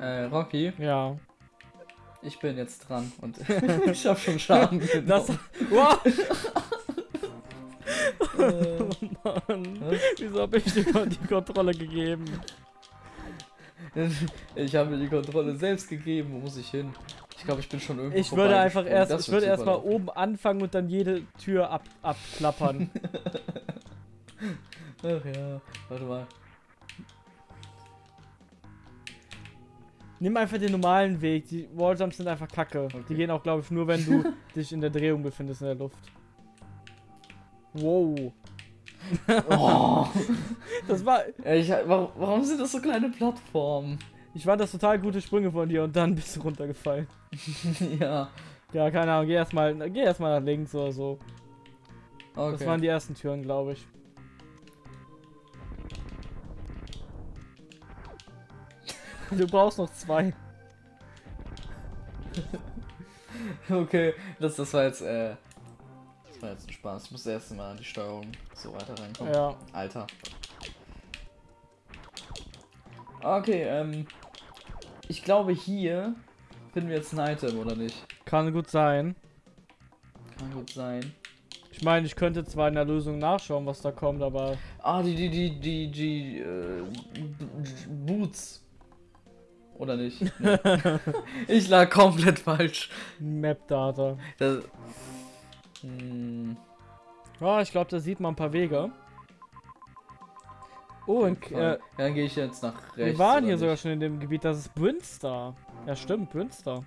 Äh, Rocky, Ja. ich bin jetzt dran und ich hab schon Schaden genommen. Das. Wow! Äh, Mann. Was? Wieso hab ich dir die Kontrolle gegeben? ich habe mir die Kontrolle selbst gegeben. Wo muss ich hin? Ich glaube, ich bin schon irgendwo Ich würde einfach vorbeigesprungen. erst, Das ich würde erst mal super oben anfangen und dann jede Tür ab, abklappern. Ach ja, warte mal. Nimm einfach den normalen Weg. Die Walljumps sind einfach kacke. Die Okay. gehen auch, glaube ich, nur, wenn du dich in der Drehung befindest in der Luft. Wow. Oh, Das war. Ich, warum, warum sind das so kleine Plattformen? Ich fand das total gute Sprünge von dir und dann bist du runtergefallen. ja, Ja, keine Ahnung, geh erstmal geh erst nach links oder so. okay. Das waren die ersten Türen, glaube ich. Du brauchst noch zwei. Okay, das, das war jetzt, äh, das war jetzt ein Spaß. Ich muss erst mal an die Steuerung so weiter reinkommen. Ja. Alter. Okay, ähm, ich glaube hier finden wir jetzt ein Item, oder nicht? Kann gut sein. Kann gut sein. Ich meine, ich könnte zwar in der Lösung nachschauen, was da kommt, aber Ah, die, die, die, die, die, äh, Boots. Oder nicht? Nee. ich lag komplett falsch. Map-Data. Das, hm, Ja, ich glaube, da sieht man ein paar Wege. Oh, und, äh, ja, dann gehe ich jetzt nach rechts. wir waren hier sogar nicht? schon in dem Gebiet, das ist Brünstar. Ja, stimmt, Brünstar.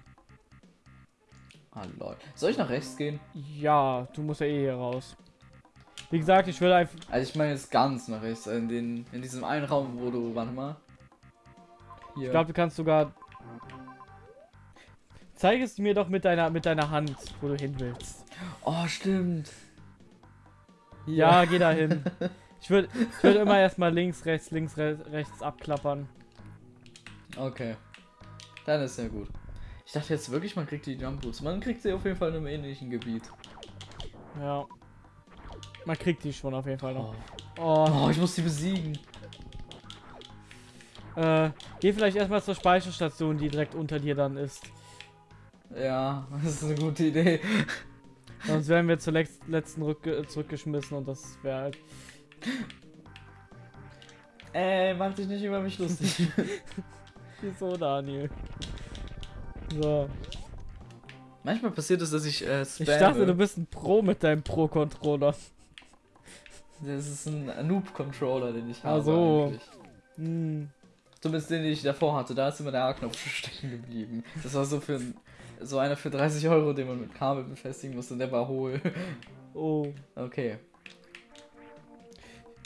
Ah, lol. Soll ich nach rechts gehen? Ja, du musst ja eh hier raus. Wie gesagt, ich will einfach. Also ich meine jetzt ganz nach rechts, in, den, in diesem einen Raum, wo du, warte mal. Hier. Ich glaube, du kannst sogar. Zeig es mir doch mit deiner mit deiner Hand, wo du hin willst. oh, stimmt. Ja, geh da hin. Ich würde ich würd immer erstmal links, rechts, links, re rechts abklappern. Okay. Dann ist ja gut. Ich dachte jetzt wirklich, man kriegt die Jump Boots. Man kriegt sie auf jeden Fall in einem ähnlichen Gebiet. Ja. Man kriegt die schon auf jeden Fall noch. Oh, Oh, oh ich muss die besiegen. Äh, geh vielleicht erstmal zur Speicherstation, die direkt unter dir dann ist. Ja, das ist eine gute Idee. Sonst werden wir zur letzten Rückge zurückgeschmissen und das wäre halt. Ey, mach dich nicht über mich lustig. Wieso, Daniel? So. Manchmal passiert es, dass ich äh, Ich dachte, du bist ein Pro mit deinem Pro-Controller. Das ist ein Noob-Controller, den ich habe Ach so. eigentlich. Hm. Zumindest den, den ich davor hatte. Da ist immer der A-Knopf stecken geblieben. Das war so für so einer für 30 Euro, den man mit Kabel befestigen musste. Der war hohl. Oh. Okay.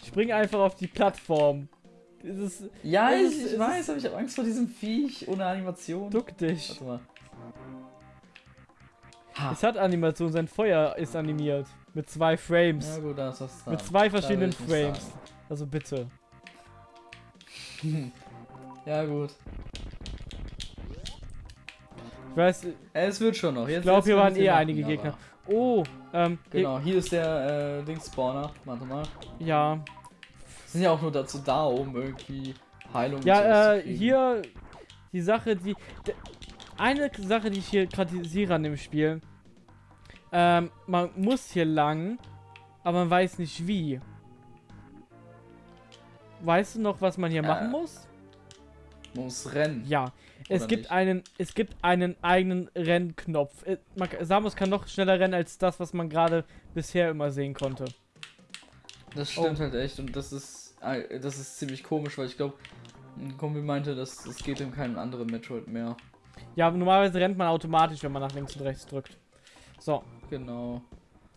Spring einfach auf die Plattform. Ist, Ja, Es ich, ist- ich es weiß, aber ich habe Angst vor diesem Viech ohne Animation. duck dich. Warte mal. Ha. Es hat Animation, sein Feuer ist animiert. Mit zwei Frames. Ja gut, da ist was dran. Mit zwei verschiedenen Frames. Also bitte. ja gut. Ich weiß, Äh, Es wird schon noch. Jetzt, ich glaube, hier waren eh einige aber- Gegner. Oh, ähm, Genau, hier ist der äh, Dings-Spawner. Warte mal. ja. Sind ja auch nur dazu da, um irgendwie Heilung Ja, äh, zu kriegen. hier die Sache, die. Eine Sache, die ich hier kritisiere an dem Spiel. Ähm, man muss hier lang, aber man weiß nicht wie. Weißt du noch, was man hier Äh, machen muss? Muss rennen. Ja, es gibt nicht? einen, es gibt einen eigenen Rennknopf. Äh, man, Samus kann noch schneller rennen als das, was man gerade bisher immer sehen konnte. Das Oh. stimmt halt echt und das ist äh, das ist ziemlich komisch, weil ich glaube, ein Kumpel meinte, dass es geht in keinem anderen Metroid mehr. Ja, normalerweise rennt man automatisch, wenn man nach links und rechts drückt. So, Genau.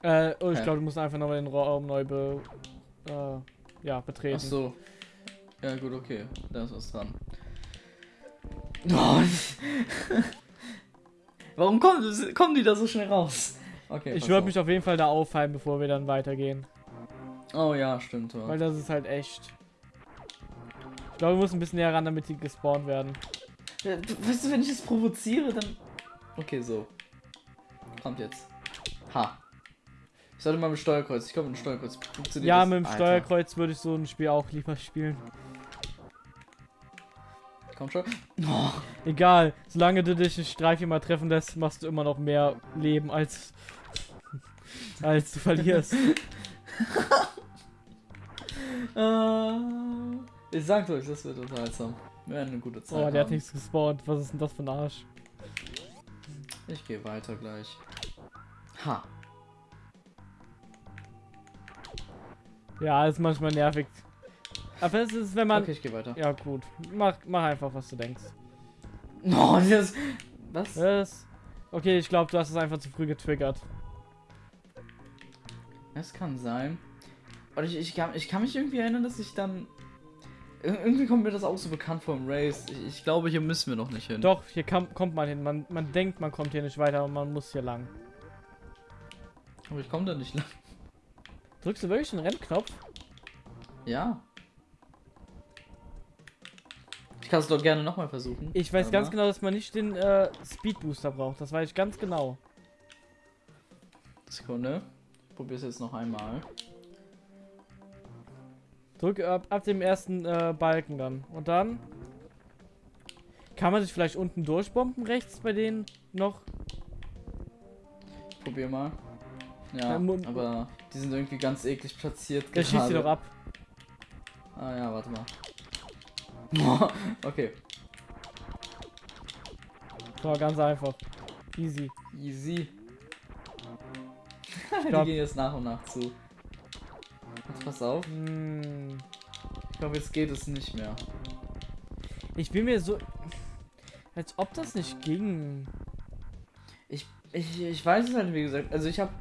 äh, oh, ich glaube, du musst einfach nochmal den Raum neu be, äh, ja, betreten. Ach so. Ja gut, okay. Da ist was dran. Oh. Warum kommen, kommen die da so schnell raus? Okay. Ich würde mich auf jeden Fall da aufhalten, bevor wir dann weitergehen. Oh ja, stimmt. Ja. Weil das ist halt echt. Ich glaube, wir müssen ein bisschen näher ran, damit die gespawnt werden. Ja, du- Weißt du, wenn ich es provoziere, dann. Okay, so. Kommt jetzt. Ha. Ich sollte mal mit dem Steuerkreuz. Ich glaube, mit dem Steuerkreuz funktioniert Ja, das. mit dem Alter. Steuerkreuz würde ich so ein Spiel auch lieber spielen. Komm schon. Oh, Egal, solange du dich nicht drei, viermal treffen lässt, machst du immer noch mehr Leben als, als du verlierst. äh, ich sag euch, das wird unterhaltsam. Wir werden eine gute Zeit Oh, der hat haben. nichts gespawnt. Was ist denn das für ein Arsch? Ich gehe weiter gleich. Ha. Ja, ist manchmal nervig. Aber es ist, wenn man. Okay, ich gehe weiter. Ja, gut. Mach, mach einfach, was du denkst. Oh, das. Was? Was? Okay, ich glaube, du hast es einfach zu früh getriggert. Das kann sein. Und ich, ich, kann, ich kann mich irgendwie erinnern, dass ich dann. Ir- Irgendwie kommt mir das auch so bekannt vom Race. Ich, ich glaube, hier müssen wir noch nicht hin. Doch, hier kam, kommt man hin. Man, man denkt, man kommt hier nicht weiter, aber man muss hier lang. Aber ich komme da nicht lang. Drückst du wirklich den Rennknopf? Ja. Kann es doch gerne nochmal versuchen. Ich weiß Warte ganz genau, dass man nicht den äh, Speed Booster braucht. Das weiß ich ganz genau. Sekunde. Ich probiere es jetzt noch einmal. Drück ab, ab dem ersten äh, Balken dann. Und dann. Kann man sich vielleicht unten durchbomben rechts bei denen noch? Ich probier mal. Ja, Ja, aber die sind irgendwie ganz eklig platziert. Der schießt sie doch ab. Ah ja, warte mal. okay, So, ganz einfach. Easy. easy. die gehen jetzt nach und nach zu. Jetzt pass auf. Hm. Ich glaube, jetzt geht es nicht mehr. Ich bin mir so. Als ob das nicht ging. Ich, ich, ich weiß es halt, wie gesagt. Also ich habe...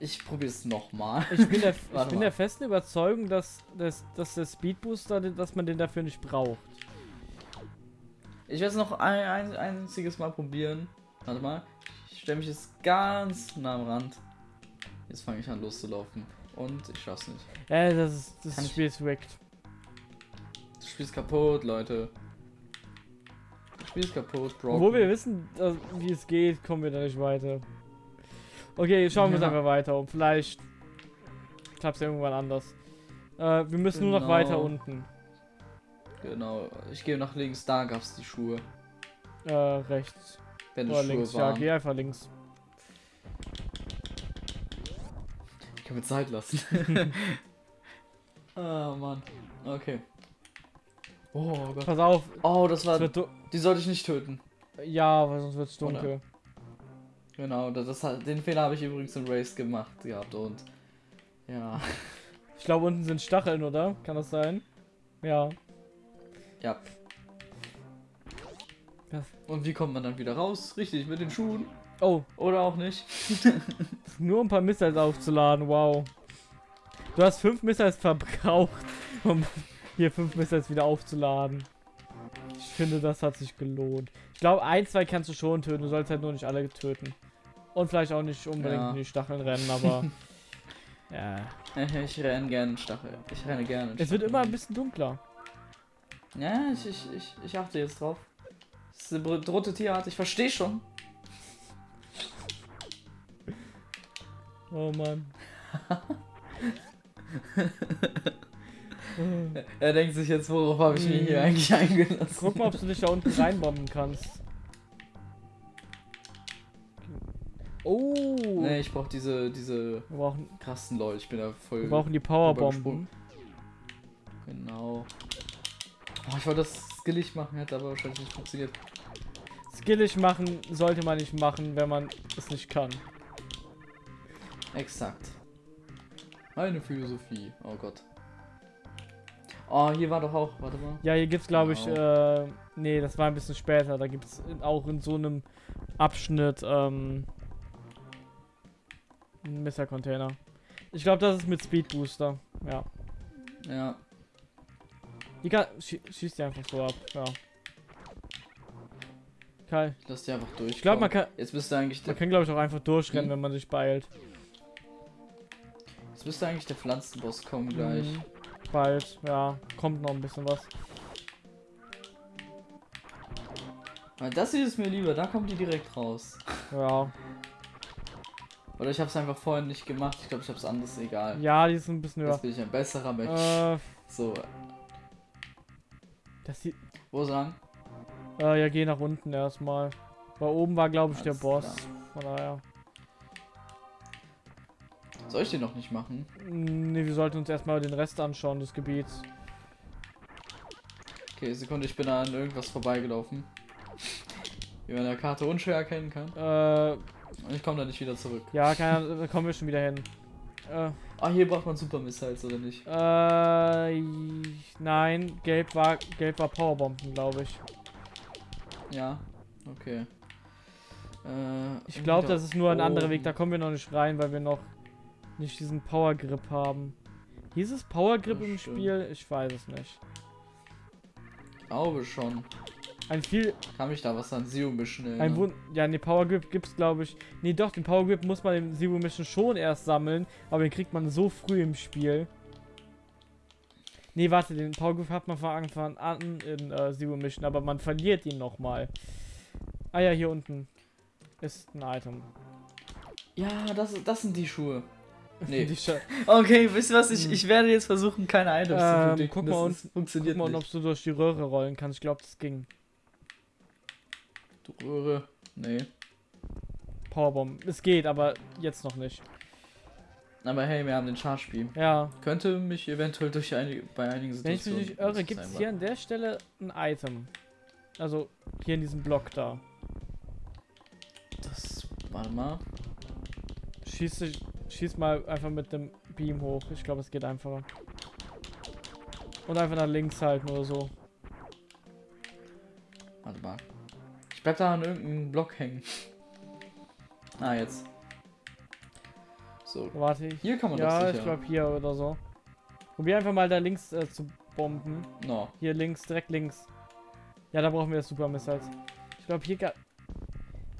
Ich probiere es nochmal. Ich bin der, ich bin der festen Überzeugung, dass, dass, dass der Speed Booster, dass man den dafür nicht braucht. Ich werde es noch ein, ein einziges Mal probieren. Warte mal. Ich stelle mich jetzt ganz nah am Rand. Jetzt fange ich an loszulaufen. Und ich schaff's nicht. Äh, das, ist, Kann das ich- Spiel ist rigged. Das Spiel ist kaputt, Leute. Das Spiel ist kaputt, Bro. Obwohl wir wissen, dass, wie es geht, kommen wir da nicht weiter. Okay, schauen wir Ja. einfach weiter um. Vielleicht klappt es irgendwann anders. Äh, wir müssen nur noch Genau. weiter unten. Genau. Ich gehe nach links, da gab's die Schuhe. Äh, rechts. Wenn Oder es Schuhe links. Ja, waren. geh einfach links. Ich kann mir Zeit lassen. ah, Mann. Okay. Oh Gott. Pass auf. Oh, das Es war. du Die sollte ich nicht töten. ja, weil sonst wird es Oder? Genau, das, den Fehler habe ich übrigens im Race gemacht gehabt und. Ja. Ich glaube, unten sind Stacheln, oder? Kann das sein? Ja. Ja. Was? Und wie kommt man dann wieder raus? Richtig, mit den Schuhen. Oh, Oder auch nicht. nur ein paar Missiles aufzuladen. Wow. Du hast fünf Missiles verbraucht, um hier fünf Missiles wieder aufzuladen. Ich finde, das hat sich gelohnt. Ich glaube, ein, zwei kannst du schon töten. Du sollst halt nur nicht alle töten. Und vielleicht auch nicht unbedingt Ja. in die Stacheln rennen, aber. ja. Ich renne gerne in Stachel. Ich renne gerne. Es wird immer ein bisschen dunkler. Ja, ich, ich, ich, ich achte jetzt drauf. Das ist eine bedrohte Tierart, ich verstehe schon. Oh Mann. Er denkt sich jetzt, worauf habe ich mich hier Hm. eigentlich eingelassen? Guck mal, ob du dich da unten reinbomben kannst. Oh. Nee, ich brauche diese, diese Wir brauchen, krassen Leute. Ich bin da voll. wir brauchen die Powerbomben. Genau. Oh, ich wollte das skillig machen, hätte aber wahrscheinlich nicht funktioniert. Skillig machen sollte man nicht machen, wenn man es nicht kann. Exakt. Meine Philosophie. Oh Gott. Oh, hier war doch auch. Warte mal. Ja, hier gibt's glaube ich, Genau. äh, nee, das war ein bisschen später. Da gibt's auch in so einem Abschnitt, ähm, einen Messer-Container. Ich glaube, das ist mit Speed Booster. Ja. Ja. Die kann, schie schießt die einfach so ab. Ja. Kai. Lass die einfach durch. Ich glaube, man kann, Jetzt müsste eigentlich der, man kann glaube ich auch einfach durchrennen, Hm? wenn man sich beeilt. jetzt müsste eigentlich der Pflanzenboss kommen gleich. Mhm. Bald, ja. Kommt noch ein bisschen was. Weil das hier ist mir lieber, da kommt die direkt raus. Ja. Oder ich habe es einfach vorhin nicht gemacht. Ich glaube, ich habe es anders, egal. Ja, die ist ein bisschen höher. Jetzt bin ich ein besserer Mensch. Äh, So, das sieht. wo sagen? Äh, ja, geh nach unten erstmal. Weil oben war, glaube ich, der Alles Boss. klar. Von daher. Soll ich den noch nicht machen? Ne, wir sollten uns erstmal den Rest anschauen des Gebiets. Okay, Sekunde, ich bin an irgendwas vorbeigelaufen. Wie man in der Karte unschwer erkennen kann. Äh, Und ich komme da nicht wieder zurück. ja, keine Ahnung, da kommen wir schon wieder hin. Äh, Ah, hier braucht man Super Missiles, oder nicht? äh, nein, gelb war, gelb war Powerbomben, glaube ich. Ja, okay. Äh, Ich glaube, das ist nur ein anderer Weg, da oben. kommen wir noch nicht rein, weil wir noch nicht diesen Power Grip haben. Hieß es Power Grip im stimmt. Spiel? Ich weiß es nicht. glaube schon. Ein viel, Kann mich da was an Zero Mission ein erinnern? Wun ja, ne, Power Grip gibt's glaube ich. Nee, doch, den Power Grip muss man im Zero Mission schon erst sammeln, aber den kriegt man so früh im Spiel. Nee, warte, den Power Grip hat man von Anfang an in äh, Zero Mission, aber man verliert ihn nochmal. Ah ja, hier unten ist ein Item. Ja, das, das sind die Schuhe. Nee. Die Scha Okay, wisst ihr was? Ich, Hm. ich werde jetzt versuchen, keine Items Ähm, zu predikten. guck Das mal ist, Guck funktioniert mal, ob nicht. du durch die Röhre rollen kannst. Ich glaube, das ging. Röhre. Nee. Powerbomb. Es geht, aber jetzt noch nicht. Aber hey, wir haben den Charge Beam. Ja. Könnte mich eventuell durch einige, bei einigen Wenn ich Situationen. mich nicht irre, gibt es hier an der Stelle ein Item. Also hier in diesem Block da. Das. Warte mal. Schieß, schieß mal einfach mit dem Beam hoch. Ich glaube, es geht einfacher. Und einfach nach links halten oder so. Warte mal. Ich bleib da an irgendeinem Block hängen. Ah, jetzt. So. Warte ich. Hier kann man Ja, ich sicher. glaube hier oder so. Probier einfach mal da links äh, zu bomben. No. Hier links, direkt links. Ja, da brauchen wir das Super Missiles. Ich glaube, hier gab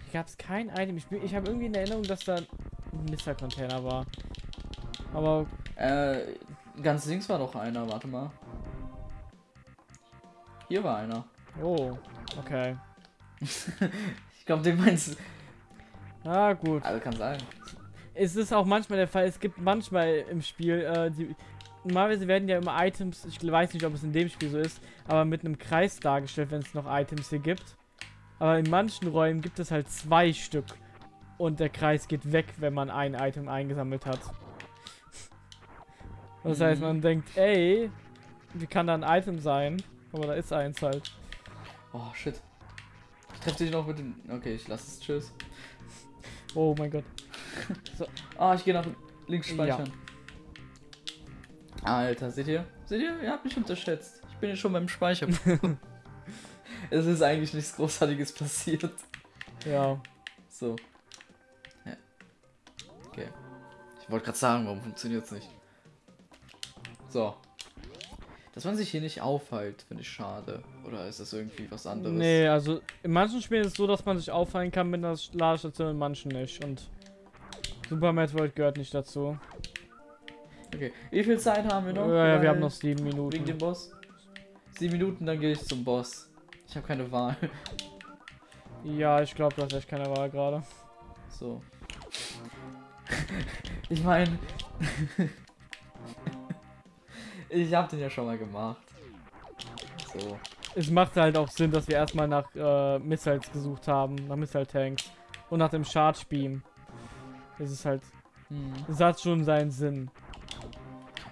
hier gab es kein Item. Ich, ich habe irgendwie in Erinnerung, dass da ein Missile-Container war. Aber Äh, ganz links war doch einer, warte mal. Hier war einer. oh, okay. Ich glaube, den meinst du. Ah, gut. Also kann sein. Es ist auch manchmal der Fall, es gibt manchmal im Spiel, äh, die, normalerweise werden ja immer Items, ich weiß nicht, ob es in dem Spiel so ist, aber mit einem Kreis dargestellt, wenn es noch Items hier gibt. Aber in manchen Räumen gibt es halt zwei Stück und der Kreis geht weg, wenn man ein Item eingesammelt hat. Das heißt, Mhm. man denkt, ey, wie kann da ein Item sein? Aber da ist eins halt. Oh, shit. Ich treffe dich noch mit dem. Okay, ich lasse es. Tschüss. Oh mein Gott. Ah, ich gehe nach links speichern. Alter, seht ihr? Seht ihr? Ihr habt mich unterschätzt. Ich bin jetzt schon beim Speichern. es ist eigentlich nichts Großartiges passiert. Ja. So. Ja. Okay. Ich wollte gerade sagen, warum funktioniert es nicht? So. Dass man sich hier nicht aufhält, finde ich schade. Oder ist das irgendwie was anderes? Nee, also in manchen Spielen ist es so, dass man sich auffallen kann mit einer Ladestation, in manchen nicht. Und Super Metroid gehört nicht dazu. Okay. Wie viel Zeit haben wir noch? ja, ja, wir haben noch sieben Wegen Minuten. dem Boss? Sieben Minuten, dann gehe ich zum Boss. Ich habe keine Wahl. Ja, ich glaube, du hast echt keine Wahl gerade. So. ich meine. ich habe den ja schon mal gemacht. So. Es macht halt auch Sinn, dass wir erstmal nach äh, Missiles gesucht haben, nach Missile-Tanks. Und nach dem Charge Beam. Das ist halt, Hm. das hat schon seinen Sinn.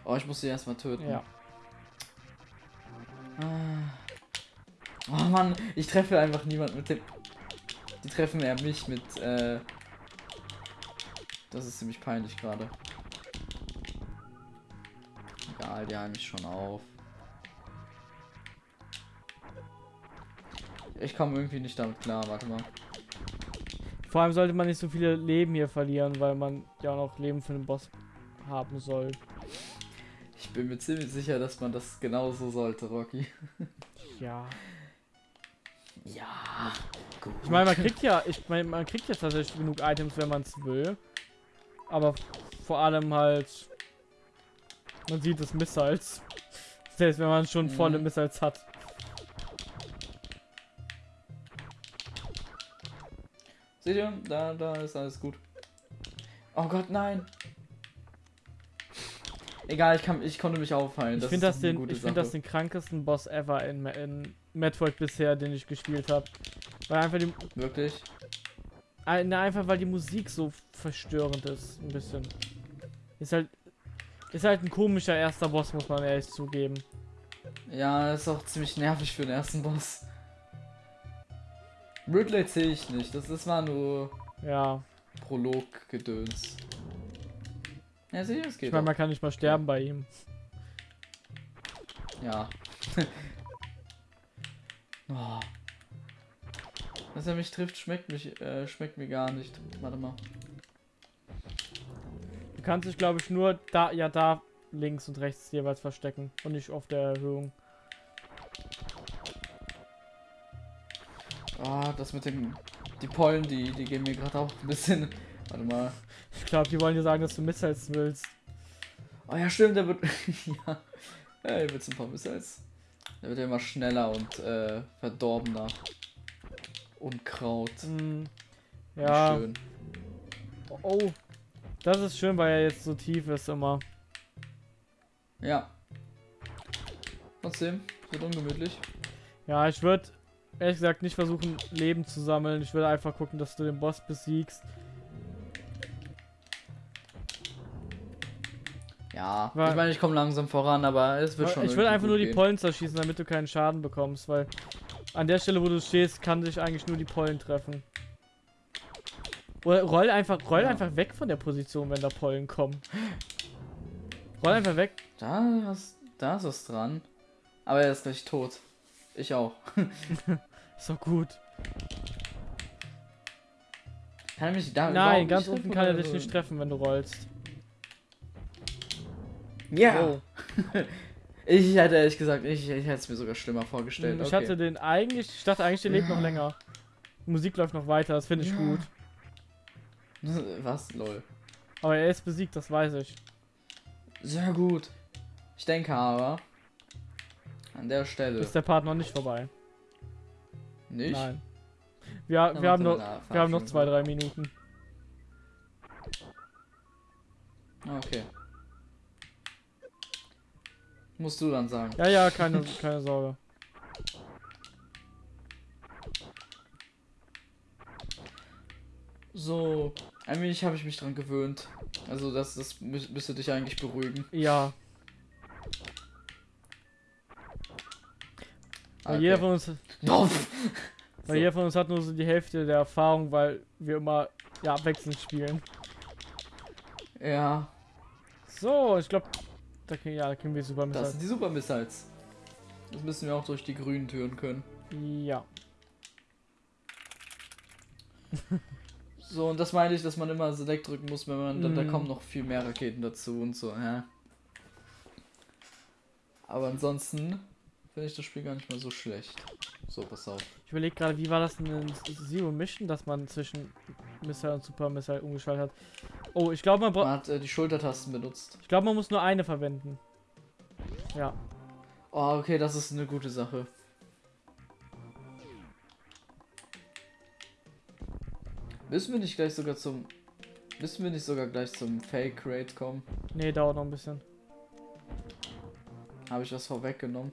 Oh, ich muss sie erstmal töten. Ja. Ah. Oh Mann, ich treffe einfach niemand mit dem. Die treffen eher mich mit, äh. Das ist ziemlich peinlich gerade. Die halten mich schon auf. Ich komme irgendwie nicht damit klar, warte mal. Vor allem sollte man nicht so viele Leben hier verlieren, weil man ja auch noch Leben für den Boss haben soll. Ich bin mir ziemlich sicher, dass man das genauso sollte, Rocky. Ja. Ja, gut. Ich meine, man kriegt ja, ich meine, man kriegt ja tatsächlich genug Items, wenn man es will. Aber vor allem halt, man sieht es Missiles. Selbst wenn man schon Mhm. volle Missiles hat. Seht ihr? Da, da ist alles gut. Oh Gott, nein. Egal, ich, kann, ich konnte mich auffallen. Ich finde das, den, ich find das den krankesten Boss ever in, in Metroid bisher, den ich gespielt habe. Weil einfach die, Wirklich? Ein- na, einfach weil die Musik so verstörend ist, ein bisschen. Ist halt, ist halt ein komischer erster Boss, muss man ehrlich zugeben. Ja, ist auch ziemlich nervig für den ersten Boss. Ridley zähle ich nicht. Das, das war nur Ja, Prolog-Gedöns. Ja, sieh, es geht. ich meine, man kann nicht mal sterben bei ihm. Ja. oh. Dass er mich trifft, schmeckt mich, äh, schmeckt mir gar nicht. Warte mal. Kannst dich, glaube ich, nur da, ja, da links und rechts jeweils verstecken und nicht auf der Erhöhung. Oh, das mit den. Die Pollen, die, die gehen mir gerade auch ein bisschen. Warte mal. Ich glaube, die wollen dir sagen, dass du Missiles willst. Oh ja, stimmt, der wird. ja. Ey, willst du ein paar Missiles? Der wird ja immer schneller und äh, verdorbener. Unkraut. Wie ja, Schön. oh. Das ist schön, weil er jetzt so tief ist immer. Ja. Trotzdem, wird ungemütlich. Ja, ich würde ehrlich gesagt nicht versuchen, Leben zu sammeln. Ich würde einfach gucken, dass du den Boss besiegst. Ja, Weil- ich meine, ich komme langsam voran, aber es wird schon. ich will irgendwie einfach nur die gehen. Pollen zerschießen, damit du keinen Schaden bekommst, weil an der Stelle, wo du stehst, kann dich eigentlich nur die Pollen treffen. Oder roll einfach, roll Ja. einfach weg von der Position, wenn da Pollen kommen. Roll einfach weg. Da ist, da ist was dran. Aber er ist gleich tot. Ich auch. Ist doch gut. Kann er mich da Nein, ganz unten kann er dich nicht treffen, wenn du rollst. Ja. Oh. Ich hätte ehrlich gesagt, ich, ich hätte es mir sogar schlimmer vorgestellt. Ich okay. hatte den eigentlich, ich dachte eigentlich, der lebt noch länger. Die Musik läuft noch weiter, das finde ich Ja. gut. Was? Lol. Aber er ist besiegt, das weiß ich. Sehr gut. Ich denke aber, an der Stelle. Ist der Part noch nicht vorbei? nicht? Nein. Wir, wir, haben noch, wir haben noch zwei, drei Minuten. Okay. Musst du dann sagen. Ja, ja, keine, keine Sorge. So, ein wenig habe ich mich dran gewöhnt. Also das, das mü müsste dich eigentlich beruhigen. Ja, weil Okay. jeder von uns, weil So. jeder von uns hat nur so die Hälfte der Erfahrung, weil wir immer ja abwechselnd spielen. Ja, So, ich glaube, da kriegen, ja, da kriegen wir super das mit. sind die Super Missiles. Das müssen wir auch durch die grünen Türen können. Ja. So, und das meine ich, dass man immer Select drücken muss, wenn man, da, da Mhm. kommen noch viel mehr Raketen dazu und so, ja. Aber ansonsten finde ich das Spiel gar nicht mal so schlecht. So, pass auf. Ich überlege gerade, wie war das denn in Zero Mission, dass man zwischen Missile und Super Missile umgeschaltet hat. Oh, ich glaube, man braucht. Man hat äh, die Schultertasten benutzt. Ich glaube, man muss nur eine verwenden. Ja. Oh, okay, das ist eine gute Sache. Müssen wir nicht gleich sogar zum. Müssen wir nicht sogar gleich zum Fake Rate kommen? Nee, dauert noch ein bisschen. Habe ich was vorweggenommen?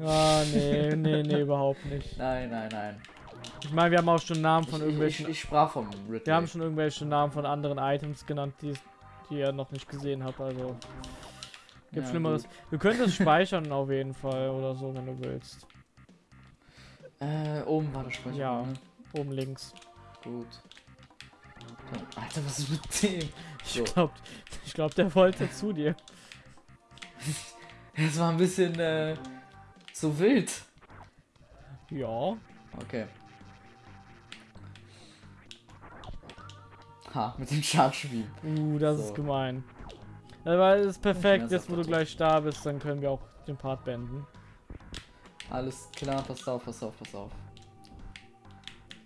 Ah, nee, nee, nee, überhaupt nicht. Nein, nein, nein. Ich meine, wir haben auch schon Namen von ich, irgendwelchen. ich, ich sprach vom Ridley. wir haben schon irgendwelche Namen von anderen Items genannt, die, die ihr noch nicht gesehen habt, also. Gibt Ja, Schlimmeres. Du könntest speichern auf jeden Fall oder so, wenn du willst. Äh, oben war der Speicher. Ja. Ne? Oben links. Gut. Alter, was ist mit dem? Ich So. glaub, ich glaub, der wollte zu dir. Es war ein bisschen äh, zu wild. Ja. Okay. Ha, mit dem Charge Beam. Uh, das So. ist gemein. Aber es ist perfekt, jetzt wo du gleich da bist, dann können wir auch den Part beenden. Alles klar, pass auf, pass auf, pass auf.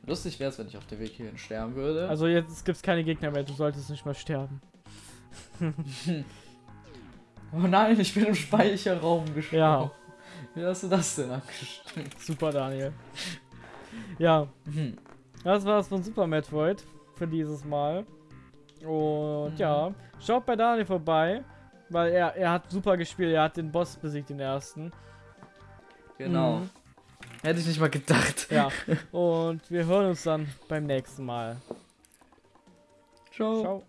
Lustig wäre es, wenn ich auf der Weg hierhin sterben würde. Also jetzt gibt's keine Gegner mehr, du solltest nicht mehr sterben. oh nein, ich bin im Speicherraum gestorben. Ja. Wie hast du das denn angestellt? Super, Daniel. Ja, Hm. das war's von Super Metroid für dieses Mal. Und Mhm. ja, schaut bei Daniel vorbei, weil er, er hat super gespielt, er hat den Boss besiegt, den ersten. Genau. Mhm. Hätte ich nicht mal gedacht. Ja, und wir hören uns dann beim nächsten Mal. Ciao. Ciao.